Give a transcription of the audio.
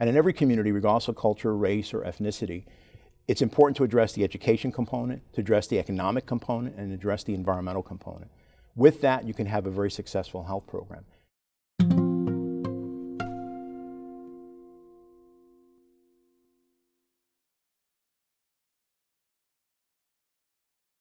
And in every community, regardless of culture, race, or ethnicity, it's important to address the education component, to address the economic component, and address the environmental component. With that, you can have a very successful health program.